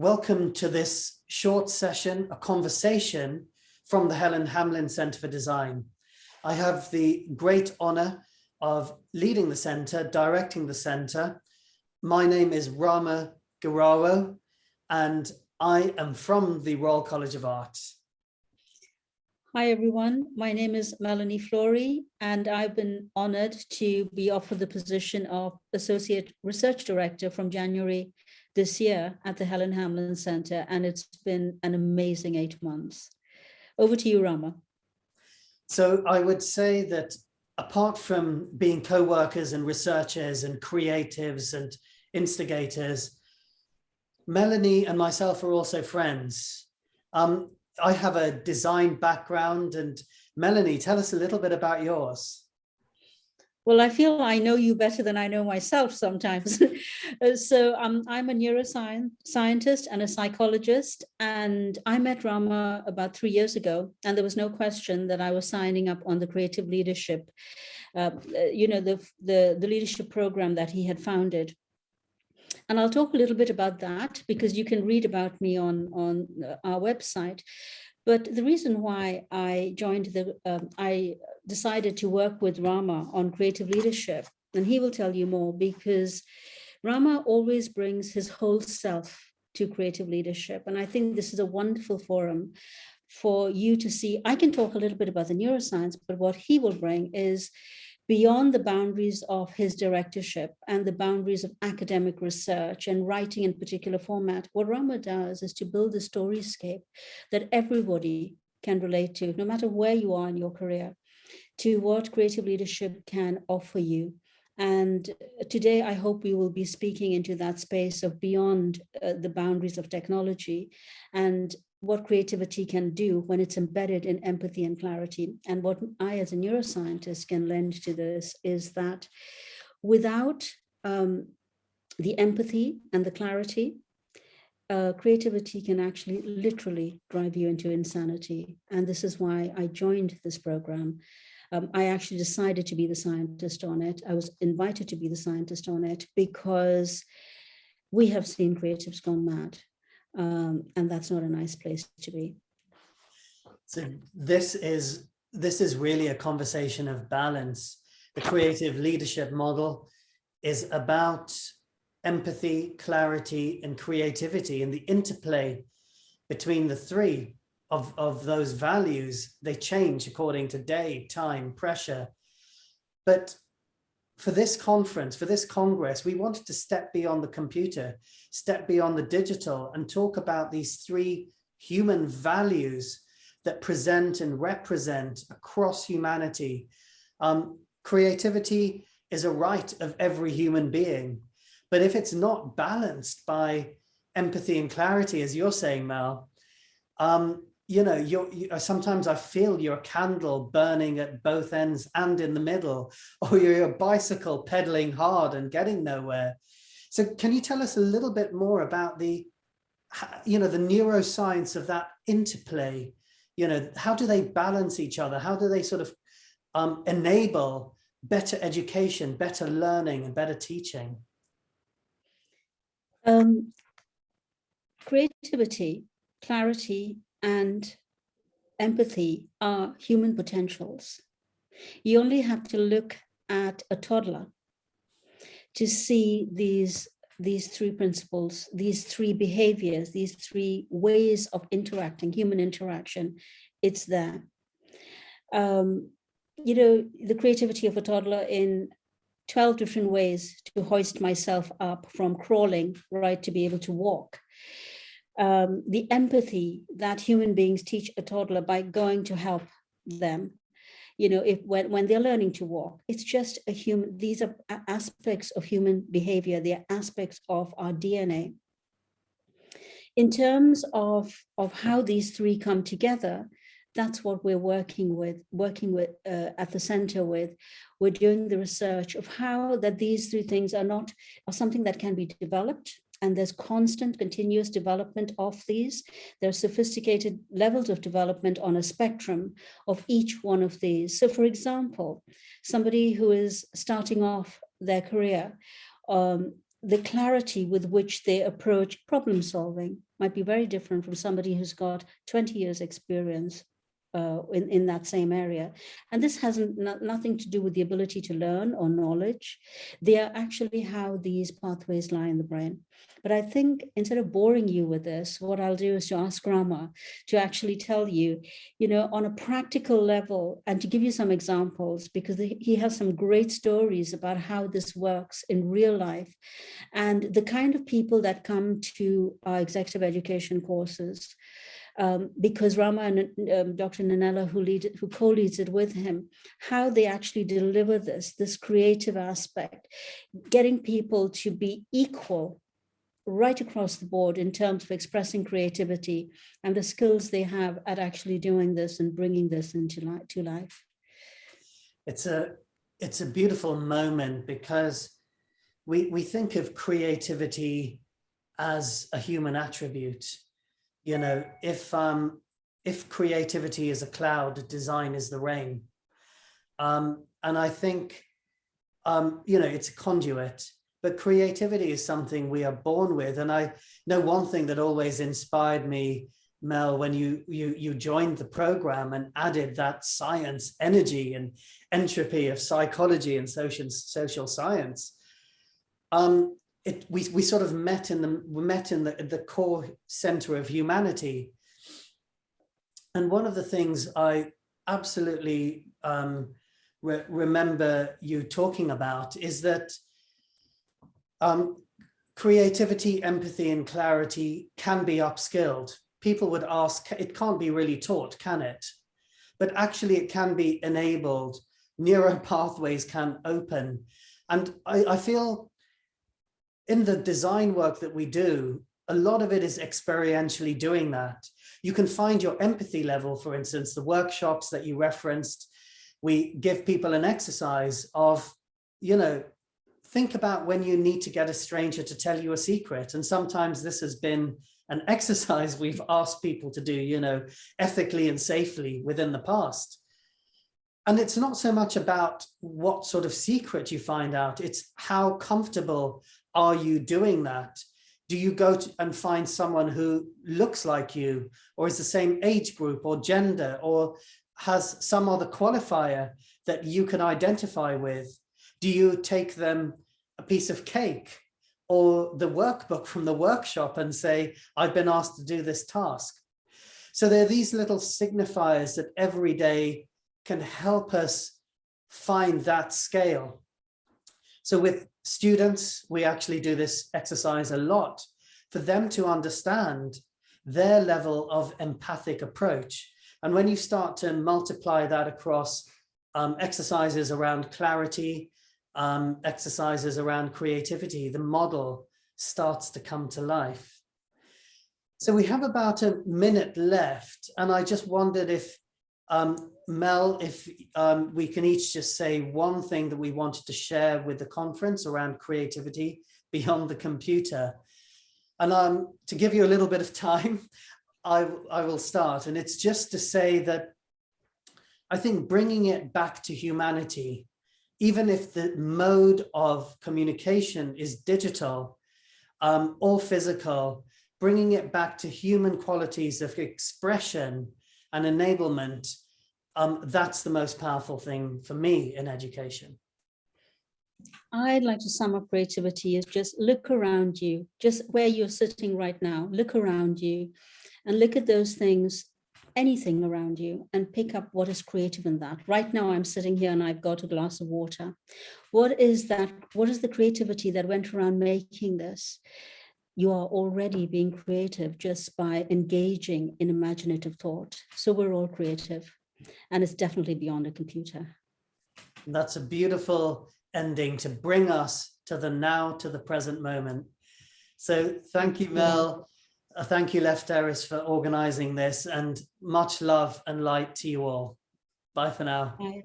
Welcome to this short session, a conversation from the Helen Hamlyn Centre for Design. I have the great honour of leading the centre, directing the centre. My name is Rama Gheerawo and I am from the Royal College of Art. Hi everyone, my name is Melanie Flory and I've been honoured to be offered the position of Associate Research Director from January this year at the Helen Hamlyn Center, and it's been an amazing eight months. Over to you, Rama. So I would say that apart from being co-workers and researchers and creatives and instigators, Melanie and myself are also friends. Um, I have a design background and Melanie, tell us a little bit about yours. Well, I feel I know you better than I know myself sometimes. So um, I'm a neuroscience scientist and a psychologist, and I met Rama about three years ago, and there was no question that I was signing up on the creative leadership, uh, you know, the, the, the leadership program that he had founded. And I'll talk a little bit about that because you can read about me on, on uh, our website. But the reason why I joined the, um, I decided to work with Rama on creative leadership, and he will tell you more because Rama always brings his whole self to creative leadership. And I think this is a wonderful forum for you to see. I can talk a little bit about the neuroscience, but what he will bring is beyond the boundaries of his directorship and the boundaries of academic research and writing in particular format, what Rama does is to build a storyscape that everybody can relate to, no matter where you are in your career, to what creative leadership can offer you. And today, I hope we will be speaking into that space of beyond uh, the boundaries of technology and what creativity can do when it's embedded in empathy and clarity. And what I, as a neuroscientist, can lend to this is that without um, the empathy and the clarity, uh, creativity can actually literally drive you into insanity. And this is why I joined this program. Um, I actually decided to be the scientist on it. I was invited to be the scientist on it because we have seen creatives gone mad um, and that's not a nice place to be. So this is this is really a conversation of balance. The creative leadership model is about empathy, clarity, and creativity, and the interplay between the three of, of those values, they change according to day, time, pressure. But for this conference, for this Congress, we wanted to step beyond the computer, step beyond the digital and talk about these three human values that present and represent across humanity. Um, creativity is a right of every human being, but if it's not balanced by empathy and clarity, as you're saying, Mel, um, you know, you're, you, uh, sometimes I feel your candle burning at both ends and in the middle, or you're a bicycle pedaling hard and getting nowhere. So can you tell us a little bit more about the, you know, the neuroscience of that interplay? You know, how do they balance each other? How do they sort of um, enable better education, better learning and better teaching? Um, creativity, clarity, and empathy are human potentials. You only have to look at a toddler to see these, these three principles, these three behaviors, these three ways of interacting, human interaction, it's there. Um, you know, the creativity of a toddler in 12 different ways to hoist myself up from crawling, right, to be able to walk. Um, the empathy that human beings teach a toddler by going to help them. You know if when, when they're learning to walk it's just a human these are aspects of human behavior. They're aspects of our dna in terms of of how these three come together that's what we're working with working with uh, at the center with we're doing the research of how that these three things are not are something that can be developed and there's constant continuous development of these. There are sophisticated levels of development on a spectrum of each one of these. So for example, somebody who is starting off their career, um, the clarity with which they approach problem solving might be very different from somebody who's got 20 years experience uh, in, in that same area. And this has nothing to do with the ability to learn or knowledge. They are actually how these pathways lie in the brain. But I think instead of boring you with this, what I'll do is to ask Rama to actually tell you, you know, on a practical level and to give you some examples because he has some great stories about how this works in real life and the kind of people that come to our executive education courses um, because Rama and um, Dr. Nanella, who lead who co-leads it with him, how they actually deliver this, this creative aspect, getting people to be equal right across the board in terms of expressing creativity and the skills they have at actually doing this and bringing this into life, to life. It's a, it's a beautiful moment because we, we think of creativity as a human attribute you know, if um, if creativity is a cloud, design is the rain. Um, and I think, um, you know, it's a conduit, but creativity is something we are born with. And I know one thing that always inspired me, Mel, when you you you joined the program and added that science energy and entropy of psychology and social social science. Um, it, we, we sort of met in the we met in the, the core center of humanity. And one of the things I absolutely um, re remember you talking about is that um, creativity, empathy, and clarity can be upskilled. People would ask, it can't be really taught, can it? But actually it can be enabled, neural pathways can open. And I, I feel in the design work that we do, a lot of it is experientially doing that. You can find your empathy level, for instance, the workshops that you referenced, we give people an exercise of, you know, think about when you need to get a stranger to tell you a secret. And sometimes this has been an exercise we've asked people to do, you know, ethically and safely within the past. And it's not so much about what sort of secret you find out, it's how comfortable are you doing that? Do you go and find someone who looks like you or is the same age group or gender or has some other qualifier that you can identify with? Do you take them a piece of cake or the workbook from the workshop and say, I've been asked to do this task? So there are these little signifiers that every day can help us find that scale. So with students, we actually do this exercise a lot for them to understand their level of empathic approach. And when you start to multiply that across um, exercises around clarity, um, exercises around creativity, the model starts to come to life. So we have about a minute left, and I just wondered if um, Mel, if um, we can each just say one thing that we wanted to share with the conference around creativity beyond the computer. And um, to give you a little bit of time, I, I will start. And it's just to say that I think bringing it back to humanity, even if the mode of communication is digital um, or physical, bringing it back to human qualities of expression and enablement um, that's the most powerful thing for me in education. I'd like to sum up creativity is just look around you, just where you're sitting right now, look around you and look at those things, anything around you and pick up what is creative in that. Right now I'm sitting here and I've got a glass of water. What is that? What is the creativity that went around making this? You are already being creative just by engaging in imaginative thought. So we're all creative and it's definitely beyond a computer. That's a beautiful ending to bring us to the now, to the present moment. So thank you, Mel. Uh, thank you, Lefteris, for organizing this and much love and light to you all. Bye for now. Bye.